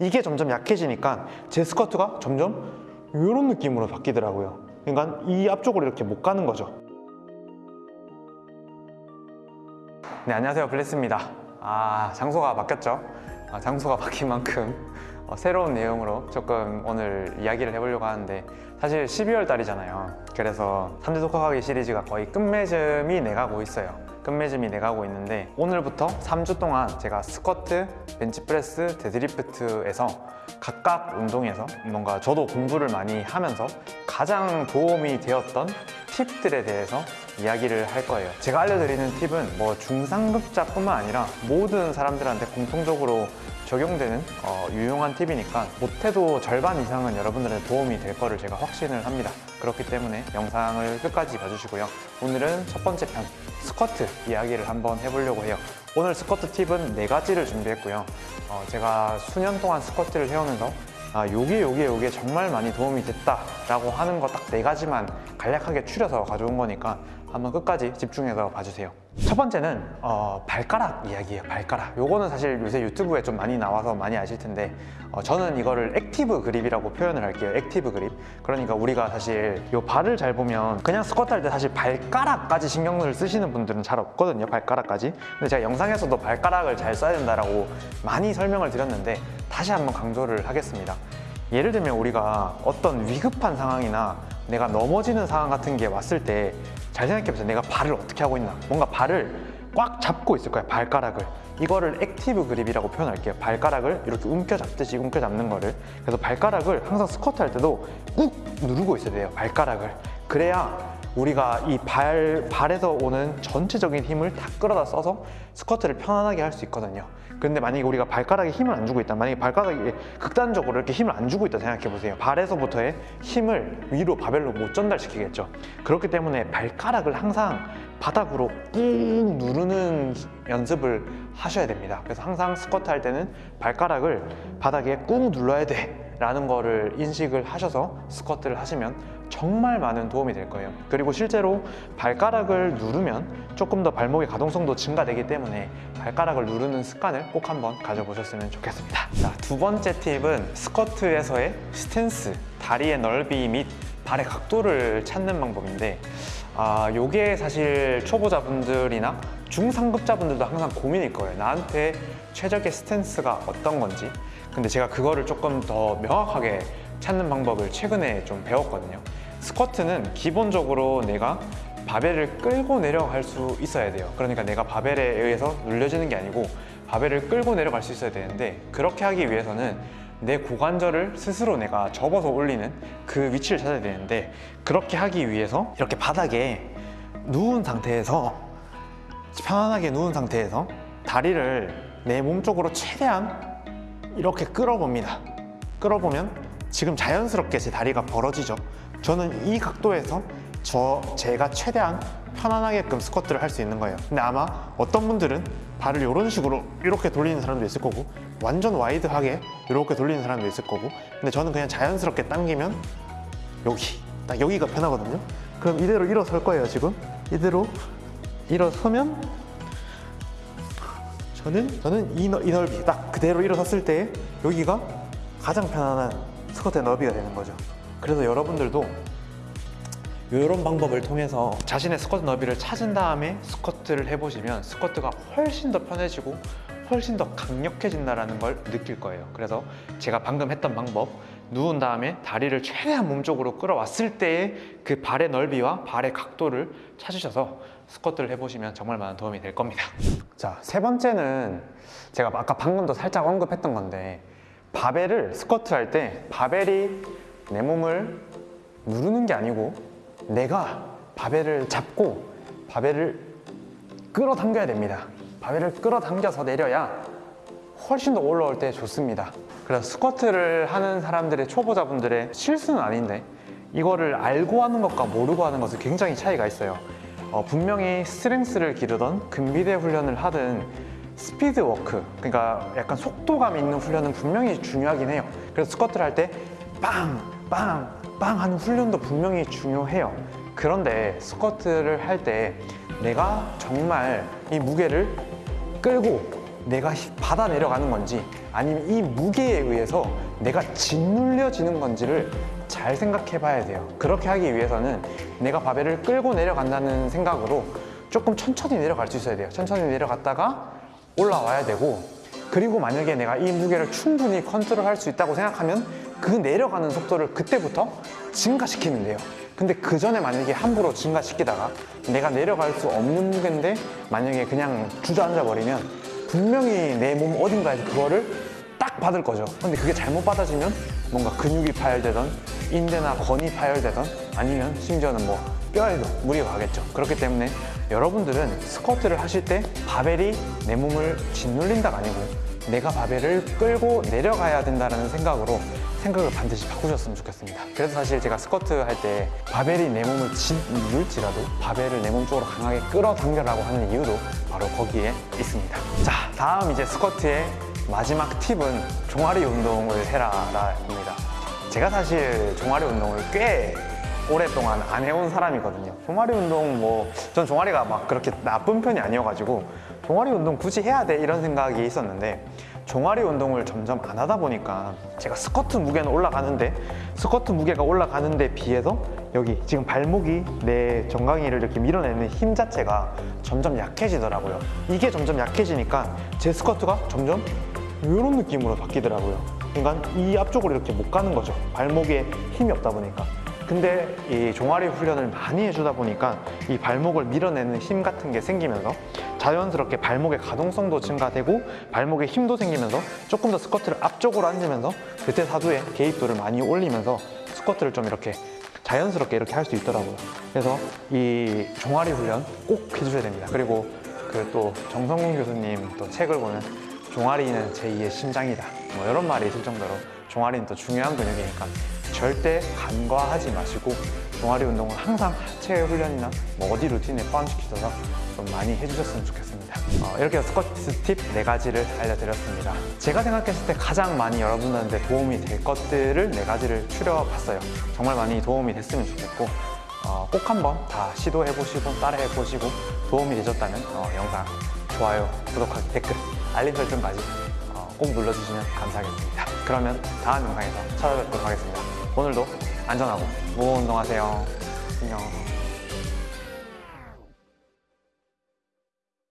이게 점점 약해지니까 제 스쿼트가 점점 이런 느낌으로 바뀌더라고요. 그러니까 이 앞쪽으로 이렇게 못 가는 거죠. 네 안녕하세요. 블레스입니다. 아 장소가 바뀌었죠? 아, 장소가 바뀐 만큼 어, 새로운 내용으로 조금 오늘 이야기를 해보려고 하는데 사실 12월 달이잖아요. 그래서 3대 독학하기 시리즈가 거의 끝맺음이 내가고 있어요 끝맺음이 내가고 있는데 오늘부터 3주 동안 제가 스쿼트, 벤치프레스, 데드리프트에서 각각 운동에서 뭔가 저도 공부를 많이 하면서 가장 도움이 되었던 팁들에 대해서 이야기를 할 거예요. 제가 알려드리는 팁은 뭐 중상급자뿐만 아니라 모든 사람들한테 공통적으로 적용되는 어, 유용한 팁이니까 못해도 절반 이상은 여러분들의 도움이 될 거를 제가 확신을 합니다. 그렇기 때문에 영상을 끝까지 봐주시고요. 오늘은 첫 번째 편 스쿼트 이야기를 한번 해보려고 해요. 오늘 스쿼트 팁은 네 가지를 준비했고요. 어, 제가 수년 동안 스쿼트를 해오면서 아, 요게 요게 요게 정말 많이 도움이 됐다 라고 하는 거 딱 네 가지만 간략하게 추려서 가져온 거니까 한번 끝까지 집중해서 봐주세요. 첫 번째는 어, 발가락 이야기예요 발가락. 요거는 사실 요새 유튜브에 좀 많이 나와서 많이 아실 텐데 어, 저는 이거를 active grip이라고 표현을 할게요 active grip. 그러니까 우리가 사실 요 발을 잘 보면 그냥 스쿼트 할 때 사실 발가락까지 신경을 쓰시는 분들은 잘 없거든요 발가락까지. 근데 제가 영상에서도 발가락을 잘 써야 된다라고 많이 설명을 드렸는데 다시 한번 강조를 하겠습니다. 예를 들면 우리가 어떤 위급한 상황이나 내가 넘어지는 상황 같은 게 왔을 때 잘 생각해보세요. 내가 발을 어떻게 하고 있나. 뭔가 발을 꽉 잡고 있을 거야 발가락을. 이거를 active grip이라고 표현할게요. 발가락을 이렇게 움켜잡듯이 움켜잡는 거를. 그래서 발가락을 항상 스쿼트 할 때도 꾹 누르고 있어야 돼요 발가락을. 그래야 우리가 이 발, 발에서 오는 전체적인 힘을 다 끌어다 써서 스쿼트를 편안하게 할 수 있거든요. 근데 만약에 우리가 발가락에 힘을 안 주고 있다 만약에 발가락에 극단적으로 이렇게 힘을 안 주고 있다 생각해 보세요. 발에서부터의 힘을 위로 바벨로 못 전달시키겠죠. 그렇기 때문에 발가락을 항상 바닥으로 꾹 누르는 연습을 하셔야 됩니다. 그래서 항상 스쿼트 할 때는 발가락을 바닥에 꾹 눌러야 돼 라는 거를 인식을 하셔서 스쿼트를 하시면 정말 많은 도움이 될 거예요. 그리고 실제로 발가락을 누르면 조금 더 발목의 가동성도 증가되기 때문에 발가락을 누르는 습관을 꼭 한번 가져보셨으면 좋겠습니다. 자, 두 번째 팁은 스쿼트에서의 스탠스, 다리의 넓이 및 발의 각도를 찾는 방법인데 아, 요게 사실 초보자분들이나 중상급자분들도 항상 고민일 거예요. 나한테 최적의 스탠스가 어떤 건지. 근데 제가 그거를 조금 더 명확하게 찾는 방법을 최근에 좀 배웠거든요 스쿼트는 기본적으로 내가 바벨을 끌고 내려갈 수 있어야 돼요. 그러니까 내가 바벨에 의해서 눌려지는 게 아니고 바벨을 끌고 내려갈 수 있어야 되는데 그렇게 하기 위해서는 내 고관절을 스스로 내가 접어서 올리는 그 위치를 찾아야 되는데 그렇게 하기 위해서 이렇게 바닥에 누운 상태에서 편안하게 누운 상태에서 다리를 내 몸 쪽으로 최대한 이렇게 끌어봅니다. 끌어보면 지금 자연스럽게 제 다리가 벌어지죠 저는 이 각도에서 저 제가 최대한 편안하게끔 스쿼트를 할 수 있는 거예요. 근데 아마 어떤 분들은 발을 이런 식으로 이렇게 돌리는 사람도 있을 거고 완전 wide하게 이렇게 돌리는 사람도 있을 거고 근데 저는 그냥 자연스럽게 당기면 여기 딱 여기가 편하거든요. 그럼 이대로 일어설 거예요 지금. 이대로 일어서면 저는 저는 이, 넓- 이 넓이 딱 그대로 일어섰을 때 여기가 가장 편안한 스쿼트의 넓이가 되는 거죠 그래서 여러분들도 이런 방법을 통해서 자신의 스쿼트 너비를 찾은 다음에 스쿼트를 해보시면 스쿼트가 훨씬 더 편해지고 훨씬 더 강력해진다는 걸 느낄 거예요. 그래서 제가 방금 했던 방법 누운 다음에 다리를 최대한 몸쪽으로 끌어왔을 때의 그 발의 넓이와 발의 각도를 찾으셔서 스쿼트를 해보시면 정말 많은 도움이 될 겁니다. 자 세 번째는 제가 아까 방금도 살짝 언급했던 건데 바벨을 스쿼트 할 때 바벨이 내 몸을 누르는 게 아니고 내가 바벨을 잡고 바벨을 끌어당겨야 됩니다. 바벨을 끌어당겨서 내려야 훨씬 더 올라올 때 좋습니다. 그래서 스쿼트를 하는 사람들의 초보자분들의 실수는 아닌데 이거를 알고 하는 것과 모르고 하는 것은 굉장히 차이가 있어요. 어, 분명히 strength를 기르던 근비대 훈련을 하든 speed work 그러니까 약간 속도감 있는 훈련은 분명히 중요하긴 해요. 그래서 스쿼트를 할 때 빵! 빵! 빵! 하는 훈련도 분명히 중요해요 그런데 스쿼트를 할 때 내가 정말 이 무게를 끌고 내가 히- 받아 내려가는 건지 아니면 이 무게에 의해서 내가 짓눌려지는 건지를 잘 생각해 봐야 돼요. 그렇게 하기 위해서는 내가 바벨을 끌고 내려간다는 생각으로 조금 천천히 내려갈 수 있어야 돼요. 천천히 내려갔다가 올라와야 되고 그리고 만약에 내가 이 무게를 충분히 컨트롤 할 수 있다고 생각하면 그 내려가는 속도를 그때부터 증가시키면 돼요. 근데 그 전에 만약에 함부로 증가시키다가 내가 내려갈 수 없는 무게인데 만약에 그냥 주저앉아 버리면 분명히 내 몸 어딘가에서 그거를 딱 받을 거죠. 근데 그게 잘못 받아지면 뭔가 근육이 파열되던 인대나 건이 파열되던 아니면 심지어는 뭐 뼈에도 무리가 가겠죠. 그렇기 때문에 여러분들은 스쿼트를 하실 때 바벨이 내 몸을 짓눌린다가 아니고 내가 바벨을 끌고 내려가야 된다는 생각으로 생각을 반드시 바꾸셨으면 좋겠습니다. 그래서 사실 제가 스쿼트 할 때 바벨이 내 몸을 짓눌지라도 바벨을 내 몸 쪽으로 강하게 끌어당겨라고 하는 이유도 바로 거기에 있습니다. 자, 다음 이제 스쿼트의 마지막 팁은 종아리 운동을 해라 라입니다. 제가 사실 종아리 운동을 꽤 오랫동안 안 해온 사람이거든요. 종아리 운동 뭐, 전 종아리가 막 그렇게 나쁜 편이 아니어가지고 종아리 운동 굳이 해야 돼 이런 생각이 있었는데 종아리 운동을 점점 안 하다 보니까 제가 스쿼트 무게는 올라가는데 스쿼트 무게가 올라가는데 비해서 여기 지금 발목이 내 정강이를 이렇게 밀어내는 힘 자체가 점점 약해지더라고요. 이게 점점 약해지니까 제 스쿼트가 점점 이런 느낌으로 바뀌더라고요. 그러니까 이 앞쪽으로 이렇게 못 가는 거죠. 발목에 힘이 없다 보니까. 근데 이 종아리 훈련을 많이 해주다 보니까 이 발목을 밀어내는 힘 같은 게 생기면서 자연스럽게 발목의 가동성도 증가되고 발목에 힘도 생기면서 조금 더 스쿼트를 앞쪽으로 앉으면서 그때 사두에 개입도를 많이 올리면서 스쿼트를 좀 이렇게 자연스럽게 이렇게 할 수 있더라고요. 그래서 이 종아리 훈련 꼭 해주셔야 됩니다. 그리고 그 또 정성훈 교수님 또 책을 보면 종아리는 제2의 심장이다. 뭐 이런 말이 있을 정도로 종아리는 또 중요한 근육이니까 절대 간과하지 마시고 종아리 운동을 항상 하체 훈련이나 뭐 어디 루틴에 포함시키셔서 좀 많이 해주셨으면 좋겠습니다. 어, 이렇게 스쿼트 팁 네 가지를 알려드렸습니다. 제가 생각했을 때 가장 많이 여러분들한테 도움이 될 것들을 네 가지를 추려봤어요. 정말 많이 도움이 됐으면 좋겠고 어, 꼭 한번 다 시도해보시고 따라해보시고 도움이 되셨다면 어, 영상 좋아요, 구독하기, 댓글, 알림 설정까지 어, 꼭 눌러주시면 감사하겠습니다. 그러면 다음 영상에서 찾아뵙도록 하겠습니다. 오늘도 안전하고 무호운동하세요. 안녕.